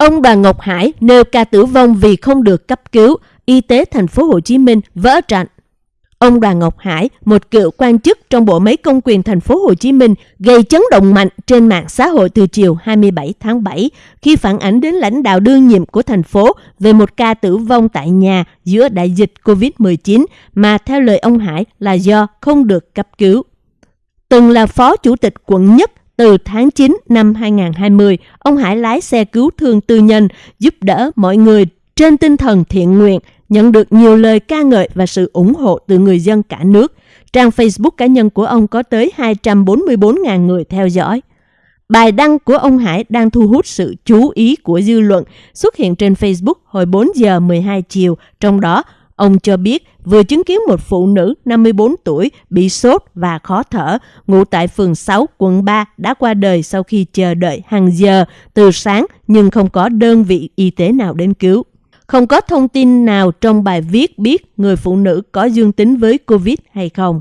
Ông bà Ngọc Hải nêu ca tử vong vì không được cấp cứu, y tế thành phố Hồ Chí Minh vỡ trận. Ông Đoàn Ngọc Hải, một cựu quan chức trong bộ máy công quyền thành phố Hồ Chí Minh, gây chấn động mạnh trên mạng xã hội từ chiều 27 tháng 7 khi phản ánh đến lãnh đạo đương nhiệm của thành phố về một ca tử vong tại nhà giữa đại dịch COVID-19 mà theo lời ông Hải là do không được cấp cứu. Từng là phó chủ tịch quận nhất từ tháng 9 năm 2020, ông Hải lái xe cứu thương tư nhân giúp đỡ mọi người trên tinh thần thiện nguyện, nhận được nhiều lời ca ngợi và sự ủng hộ từ người dân cả nước. Trang Facebook cá nhân của ông có tới 244.000 người theo dõi. Bài đăng của ông Hải đang thu hút sự chú ý của dư luận, xuất hiện trên Facebook hồi 4 giờ 12 chiều, trong đó Ông cho biết vừa chứng kiến một phụ nữ 54 tuổi bị sốt và khó thở, ngụ tại phường 6, quận 3 đã qua đời sau khi chờ đợi hàng giờ từ sáng nhưng không có đơn vị y tế nào đến cứu. Không có thông tin nào trong bài viết biết người phụ nữ có dương tính với COVID hay không.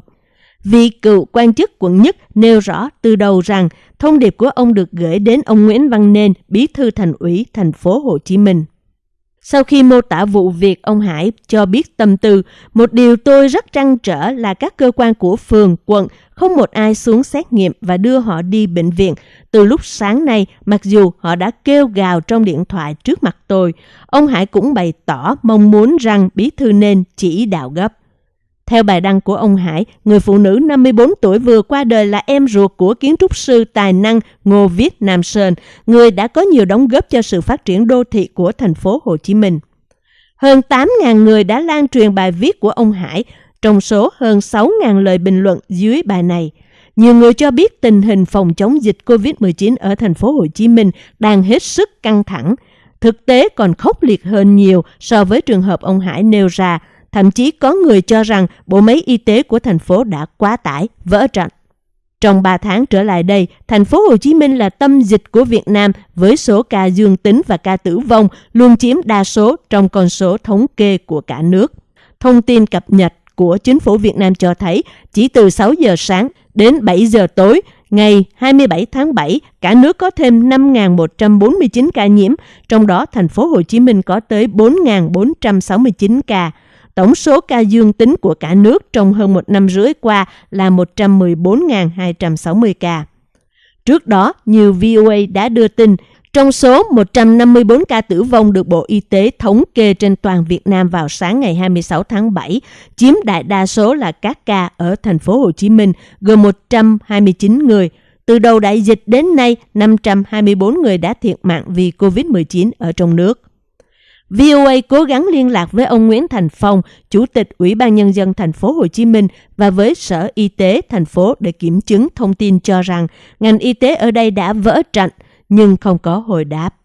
Vị cựu quan chức quận nhất nêu rõ từ đầu rằng thông điệp của ông được gửi đến ông Nguyễn Văn Nên, bí thư thành ủy thành phố Hồ Chí Minh. Sau khi mô tả vụ việc, ông Hải cho biết tâm tư, một điều tôi rất trăn trở là các cơ quan của phường, quận không một ai xuống xét nghiệm và đưa họ đi bệnh viện. Từ lúc sáng nay, mặc dù họ đã kêu gào trong điện thoại trước mặt tôi, ông Hải cũng bày tỏ mong muốn rằng bí thư nên chỉ đạo gấp. Theo bài đăng của ông Hải, người phụ nữ 54 tuổi vừa qua đời là em ruột của kiến trúc sư tài năng Ngô Viết Nam Sơn, người đã có nhiều đóng góp cho sự phát triển đô thị của thành phố Hồ Chí Minh. Hơn 8.000 người đã lan truyền bài viết của ông Hải, trong số hơn 6.000 lời bình luận dưới bài này. Nhiều người cho biết tình hình phòng chống dịch COVID-19 ở thành phố Hồ Chí Minh đang hết sức căng thẳng. Thực tế còn khốc liệt hơn nhiều so với trường hợp ông Hải nêu ra, Thậm chí có người cho rằng bộ máy y tế của thành phố đã quá tải, vỡ trận. Trong 3 tháng trở lại đây, thành phố Hồ Chí Minh là tâm dịch của Việt Nam với số ca dương tính và ca tử vong luôn chiếm đa số trong con số thống kê của cả nước. Thông tin cập nhật của chính phủ Việt Nam cho thấy chỉ từ 6 giờ sáng đến 7 giờ tối ngày 27 tháng 7, cả nước có thêm 5.149 ca nhiễm, trong đó thành phố Hồ Chí Minh có tới 4.469 ca. Tổng số ca dương tính của cả nước trong hơn một năm rưỡi qua là 114.260 ca. Trước đó, nhiều VOA đã đưa tin, trong số 154 ca tử vong được Bộ Y tế thống kê trên toàn Việt Nam vào sáng ngày 26 tháng 7, chiếm đại đa số là các ca ở thành phố Hồ Chí Minh, gồm 129 người. Từ đầu đại dịch đến nay, 524 người đã thiệt mạng vì COVID-19 ở trong nước. VOA cố gắng liên lạc với ông Nguyễn Thành Phong, Chủ tịch Ủy ban Nhân dân thành phố Hồ Chí Minh và với Sở Y tế thành phố để kiểm chứng thông tin cho rằng ngành y tế ở đây đã vỡ trận nhưng không có hồi đáp.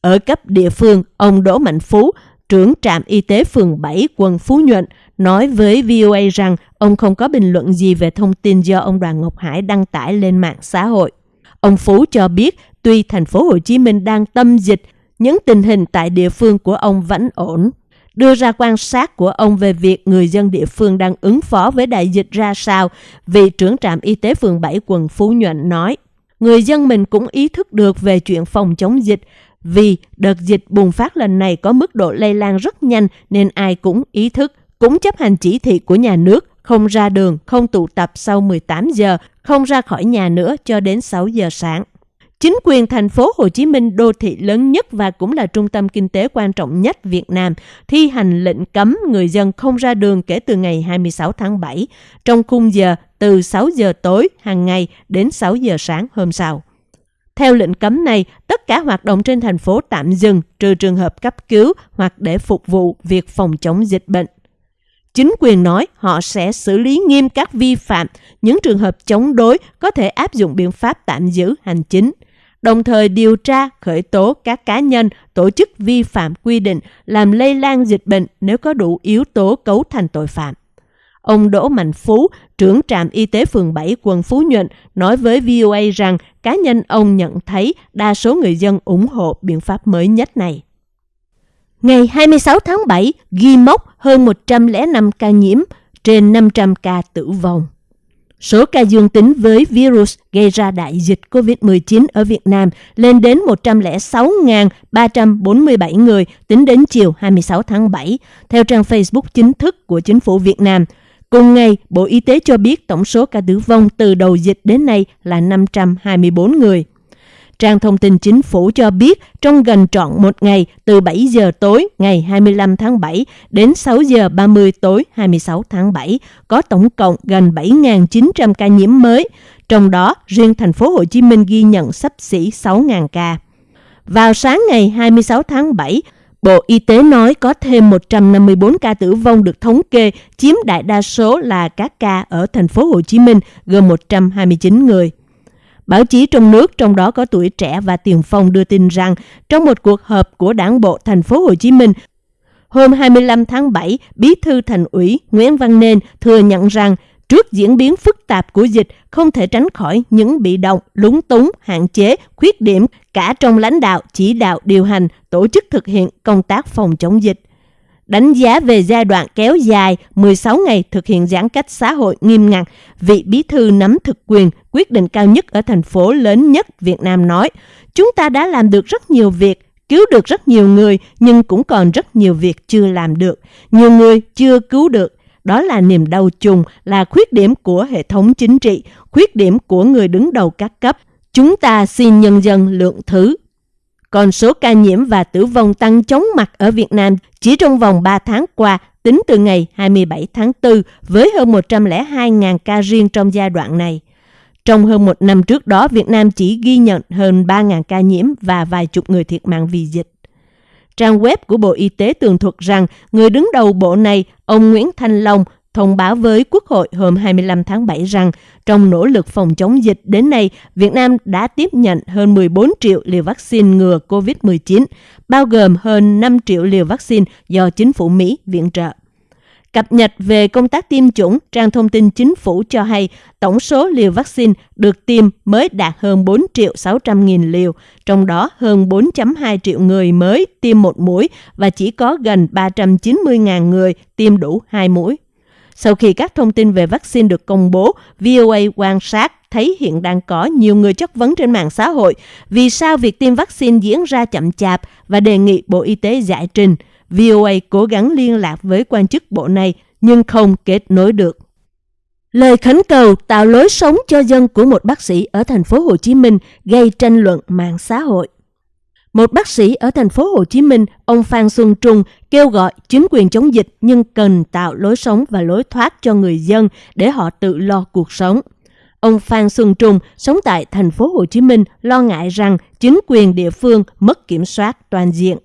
Ở cấp địa phương, ông Đỗ Mạnh Phú, trưởng trạm y tế phường 7 quận Phú Nhuận, nói với VOA rằng ông không có bình luận gì về thông tin do ông Đoàn Ngọc Hải đăng tải lên mạng xã hội. Ông Phú cho biết tuy thành phố Hồ Chí Minh đang tâm dịch những tình hình tại địa phương của ông vẫn ổn. Đưa ra quan sát của ông về việc người dân địa phương đang ứng phó với đại dịch ra sao, vị trưởng trạm y tế phường 7 quận Phú Nhuận nói. Người dân mình cũng ý thức được về chuyện phòng chống dịch, vì đợt dịch bùng phát lần này có mức độ lây lan rất nhanh nên ai cũng ý thức, cũng chấp hành chỉ thị của nhà nước, không ra đường, không tụ tập sau 18 giờ, không ra khỏi nhà nữa cho đến 6 giờ sáng. Chính quyền thành phố Hồ Chí Minh đô thị lớn nhất và cũng là trung tâm kinh tế quan trọng nhất Việt Nam thi hành lệnh cấm người dân không ra đường kể từ ngày 26 tháng 7 trong khung giờ từ 6 giờ tối hàng ngày đến 6 giờ sáng hôm sau. Theo lệnh cấm này, tất cả hoạt động trên thành phố tạm dừng trừ trường hợp cấp cứu hoặc để phục vụ việc phòng chống dịch bệnh. Chính quyền nói họ sẽ xử lý nghiêm các vi phạm, những trường hợp chống đối có thể áp dụng biện pháp tạm giữ hành chính – đồng thời điều tra, khởi tố các cá nhân, tổ chức vi phạm quy định làm lây lan dịch bệnh nếu có đủ yếu tố cấu thành tội phạm. Ông Đỗ Mạnh Phú, trưởng trạm y tế phường 7 quận Phú Nhuận, nói với VOA rằng cá nhân ông nhận thấy đa số người dân ủng hộ biện pháp mới nhất này. Ngày 26 tháng 7, ghi mốc hơn 105 ca nhiễm, trên 500 ca tử vong. Số ca dương tính với virus gây ra đại dịch COVID-19 ở Việt Nam lên đến 106.347 người tính đến chiều 26 tháng 7, theo trang Facebook chính thức của chính phủ Việt Nam. Cùng ngày, Bộ Y tế cho biết tổng số ca tử vong từ đầu dịch đến nay là 524 người. Trang thông tin chính phủ cho biết trong gần trọn một ngày từ 7 giờ tối ngày 25 tháng 7 đến 6 giờ 30 tối 26 tháng 7 có tổng cộng gần 7.900 ca nhiễm mới, trong đó riêng thành phố Hồ Chí Minh ghi nhận sắp xỉ 6.000 ca. Vào sáng ngày 26 tháng 7, Bộ Y tế nói có thêm 154 ca tử vong được thống kê, chiếm đại đa số là các ca ở thành phố Hồ Chí Minh, gồm 129 người. Báo chí trong nước, trong đó có tuổi trẻ và tiền phong đưa tin rằng trong một cuộc họp của Đảng bộ thành phố Hồ Chí Minh, hôm 25 tháng 7, Bí thư Thành ủy Nguyễn Văn Nên thừa nhận rằng trước diễn biến phức tạp của dịch không thể tránh khỏi những bị động, lúng túng, hạn chế, khuyết điểm cả trong lãnh đạo, chỉ đạo, điều hành, tổ chức thực hiện công tác phòng chống dịch đánh giá về giai đoạn kéo dài 16 ngày thực hiện giãn cách xã hội nghiêm ngặt, vị bí thư nắm thực quyền quyết định cao nhất ở thành phố lớn nhất Việt Nam nói, chúng ta đã làm được rất nhiều việc, cứu được rất nhiều người, nhưng cũng còn rất nhiều việc chưa làm được. Nhiều người chưa cứu được. Đó là niềm đau chung, là khuyết điểm của hệ thống chính trị, khuyết điểm của người đứng đầu các cấp. Chúng ta xin nhân dân lượng thứ còn số ca nhiễm và tử vong tăng chóng mặt ở Việt Nam chỉ trong vòng 3 tháng qua, tính từ ngày 27 tháng 4 với hơn 102.000 ca riêng trong giai đoạn này. Trong hơn một năm trước đó, Việt Nam chỉ ghi nhận hơn 3.000 ca nhiễm và vài chục người thiệt mạng vì dịch. Trang web của Bộ Y tế tường thuật rằng người đứng đầu bộ này, ông Nguyễn Thanh Long, thông báo với Quốc hội hôm 25 tháng 7 rằng trong nỗ lực phòng chống dịch đến nay, Việt Nam đã tiếp nhận hơn 14 triệu liều vaccine ngừa COVID-19, bao gồm hơn 5 triệu liều vaccine do chính phủ Mỹ viện trợ. Cập nhật về công tác tiêm chủng, trang thông tin chính phủ cho hay tổng số liều vaccine được tiêm mới đạt hơn 4 triệu 600 nghìn liều, trong đó hơn 4.2 triệu người mới tiêm một mũi và chỉ có gần 390 ngàn người tiêm đủ hai mũi. Sau khi các thông tin về vaccine được công bố, VOA quan sát thấy hiện đang có nhiều người chất vấn trên mạng xã hội vì sao việc tiêm vaccine diễn ra chậm chạp và đề nghị Bộ Y tế giải trình. VOA cố gắng liên lạc với quan chức bộ này nhưng không kết nối được. Lời khấn cầu tạo lối sống cho dân của một bác sĩ ở thành phố Hồ Chí Minh gây tranh luận mạng xã hội. Một bác sĩ ở thành phố Hồ Chí Minh, ông Phan Xuân Trung kêu gọi chính quyền chống dịch nhưng cần tạo lối sống và lối thoát cho người dân để họ tự lo cuộc sống. Ông Phan Xuân Trung sống tại thành phố Hồ Chí Minh lo ngại rằng chính quyền địa phương mất kiểm soát toàn diện.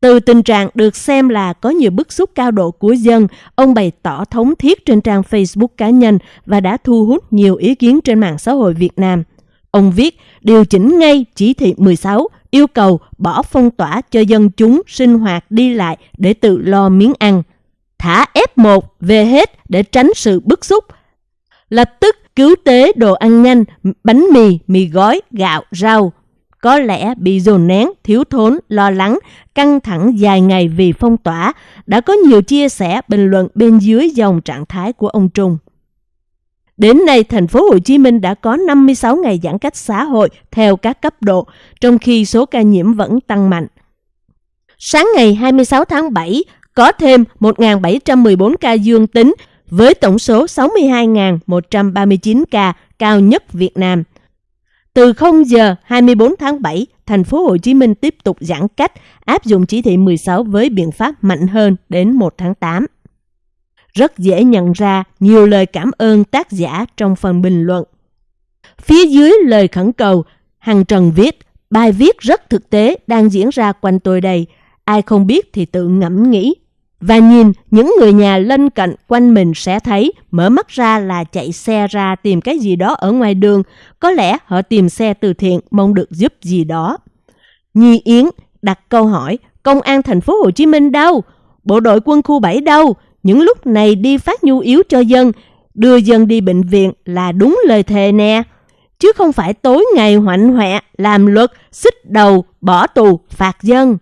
Từ tình trạng được xem là có nhiều bức xúc cao độ của dân, ông bày tỏ thống thiết trên trang Facebook cá nhân và đã thu hút nhiều ý kiến trên mạng xã hội Việt Nam. Ông viết, điều chỉnh ngay chỉ thị 16 yêu cầu bỏ phong tỏa cho dân chúng sinh hoạt đi lại để tự lo miếng ăn. Thả F1 về hết để tránh sự bức xúc. Lập tức cứu tế đồ ăn nhanh, bánh mì, mì gói, gạo, rau. Có lẽ bị dồn nén, thiếu thốn, lo lắng, căng thẳng dài ngày vì phong tỏa, đã có nhiều chia sẻ bình luận bên dưới dòng trạng thái của ông Trung. Đến nay, thành phố Hồ Chí Minh đã có 56 ngày giãn cách xã hội theo các cấp độ, trong khi số ca nhiễm vẫn tăng mạnh. Sáng ngày 26 tháng 7, có thêm 1.714 ca dương tính với tổng số 62.139 ca cao nhất Việt Nam. Từ 0 giờ 24 tháng 7, thành phố Hồ Chí Minh tiếp tục giãn cách, áp dụng chỉ thị 16 với biện pháp mạnh hơn đến 1 tháng 8 rất dễ nhận ra nhiều lời cảm ơn tác giả trong phần bình luận. Phía dưới lời khẩn cầu, Hằng Trần viết, bài viết rất thực tế đang diễn ra quanh tôi đây. Ai không biết thì tự ngẫm nghĩ. Và nhìn những người nhà lân cận quanh mình sẽ thấy mở mắt ra là chạy xe ra tìm cái gì đó ở ngoài đường. Có lẽ họ tìm xe từ thiện mong được giúp gì đó. Nhi Yến đặt câu hỏi, công an thành phố Hồ Chí Minh đâu? Bộ đội quân khu 7 đâu? Những lúc này đi phát nhu yếu cho dân, đưa dân đi bệnh viện là đúng lời thề nè. Chứ không phải tối ngày hoạnh hoẹ, làm luật, xích đầu, bỏ tù, phạt dân.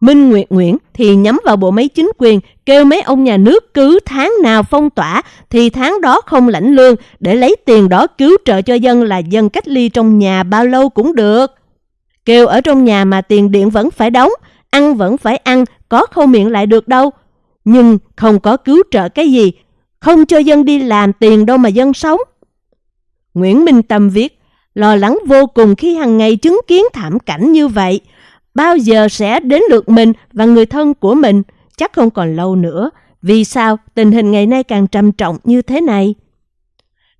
Minh Nguyệt Nguyễn thì nhắm vào bộ máy chính quyền, kêu mấy ông nhà nước cứ tháng nào phong tỏa thì tháng đó không lãnh lương để lấy tiền đó cứu trợ cho dân là dân cách ly trong nhà bao lâu cũng được. Kêu ở trong nhà mà tiền điện vẫn phải đóng, ăn vẫn phải ăn, có khâu miệng lại được đâu. Nhưng không có cứu trợ cái gì, không cho dân đi làm tiền đâu mà dân sống. Nguyễn Minh Tâm viết, lo lắng vô cùng khi hàng ngày chứng kiến thảm cảnh như vậy. Bao giờ sẽ đến lượt mình và người thân của mình? Chắc không còn lâu nữa. Vì sao tình hình ngày nay càng trầm trọng như thế này?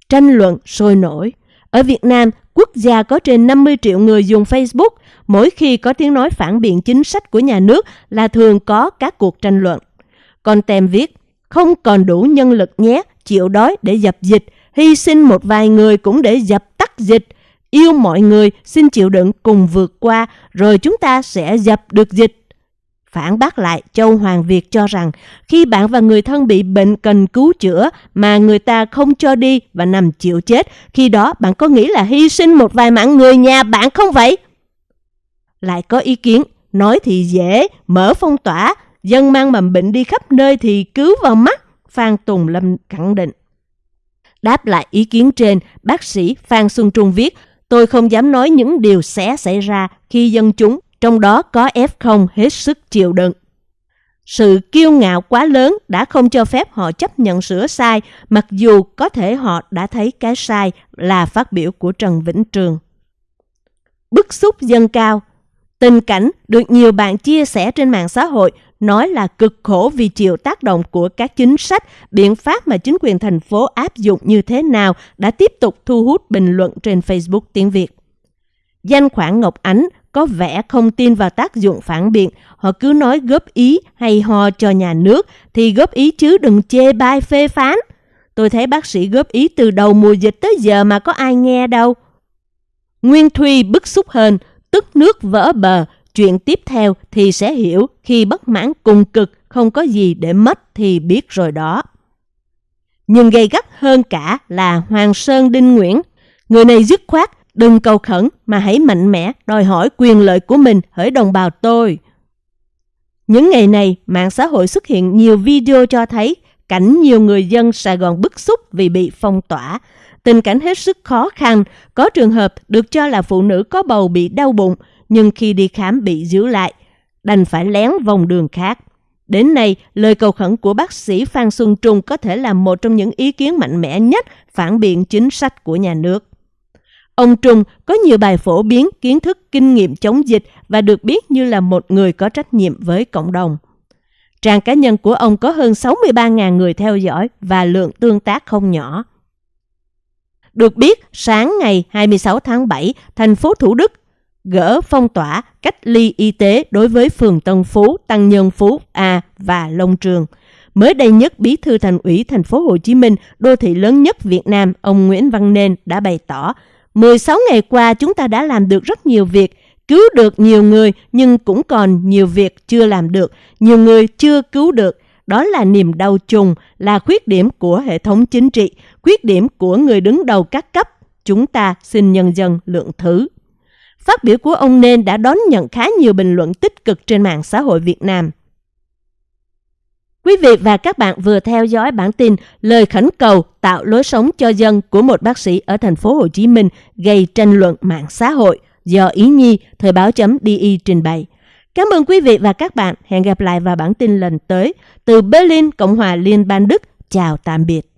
Tranh luận sôi nổi. Ở Việt Nam, quốc gia có trên 50 triệu người dùng Facebook. Mỗi khi có tiếng nói phản biện chính sách của nhà nước là thường có các cuộc tranh luận con tem viết, không còn đủ nhân lực nhé, chịu đói để dập dịch, hy sinh một vài người cũng để dập tắt dịch. Yêu mọi người, xin chịu đựng cùng vượt qua, rồi chúng ta sẽ dập được dịch. Phản bác lại, Châu Hoàng Việt cho rằng khi bạn và người thân bị bệnh cần cứu chữa mà người ta không cho đi và nằm chịu chết, khi đó bạn có nghĩ là hy sinh một vài mạng người nhà bạn không vậy? Lại có ý kiến, nói thì dễ, mở phong tỏa, dân mang mầm bệnh đi khắp nơi thì cứu vào mắt, Phan Tùng Lâm khẳng định. Đáp lại ý kiến trên, bác sĩ Phan Xuân Trung viết, tôi không dám nói những điều sẽ xảy ra khi dân chúng, trong đó có F0 hết sức chịu đựng. Sự kiêu ngạo quá lớn đã không cho phép họ chấp nhận sửa sai, mặc dù có thể họ đã thấy cái sai là phát biểu của Trần Vĩnh Trường. Bức xúc dân cao Tình cảnh được nhiều bạn chia sẻ trên mạng xã hội nói là cực khổ vì chịu tác động của các chính sách, biện pháp mà chính quyền thành phố áp dụng như thế nào đã tiếp tục thu hút bình luận trên Facebook tiếng Việt. Danh khoản Ngọc Ánh có vẻ không tin vào tác dụng phản biện, họ cứ nói góp ý hay ho cho nhà nước thì góp ý chứ đừng chê bai phê phán. Tôi thấy bác sĩ góp ý từ đầu mùa dịch tới giờ mà có ai nghe đâu. Nguyên Thuy bức xúc hơn, tức nước vỡ bờ, chuyện tiếp theo thì sẽ hiểu khi bất mãn cùng cực không có gì để mất thì biết rồi đó. Nhưng gây gắt hơn cả là Hoàng Sơn Đinh Nguyễn. Người này dứt khoát, đừng cầu khẩn mà hãy mạnh mẽ đòi hỏi quyền lợi của mình hỡi đồng bào tôi. Những ngày này, mạng xã hội xuất hiện nhiều video cho thấy cảnh nhiều người dân Sài Gòn bức xúc vì bị phong tỏa. Tình cảnh hết sức khó khăn, có trường hợp được cho là phụ nữ có bầu bị đau bụng, nhưng khi đi khám bị giữ lại, đành phải lén vòng đường khác. Đến nay, lời cầu khẩn của bác sĩ Phan Xuân Trung có thể là một trong những ý kiến mạnh mẽ nhất phản biện chính sách của nhà nước. Ông Trung có nhiều bài phổ biến kiến thức kinh nghiệm chống dịch và được biết như là một người có trách nhiệm với cộng đồng. Trang cá nhân của ông có hơn 63.000 người theo dõi và lượng tương tác không nhỏ. Được biết, sáng ngày 26 tháng 7, thành phố Thủ Đức gỡ phong tỏa cách ly y tế đối với phường Tân Phú, Tăng Nhân Phú A và Long Trường. Mới đây nhất, Bí thư Thành ủy thành phố Hồ Chí Minh, đô thị lớn nhất Việt Nam, ông Nguyễn Văn Nên đã bày tỏ, 16 ngày qua chúng ta đã làm được rất nhiều việc, cứu được nhiều người nhưng cũng còn nhiều việc chưa làm được, nhiều người chưa cứu được. Đó là niềm đau chung, là khuyết điểm của hệ thống chính trị, khuyết điểm của người đứng đầu các cấp. Chúng ta xin nhân dân lượng thứ. Phát biểu của ông Nên đã đón nhận khá nhiều bình luận tích cực trên mạng xã hội Việt Nam. Quý vị và các bạn vừa theo dõi bản tin lời khẩn cầu tạo lối sống cho dân của một bác sĩ ở thành phố Hồ Chí Minh gây tranh luận mạng xã hội do Ý Nhi thời báo chấm DI trình bày. Cảm ơn quý vị và các bạn. Hẹn gặp lại vào bản tin lần tới. Từ Berlin, Cộng hòa Liên bang Đức. Chào tạm biệt.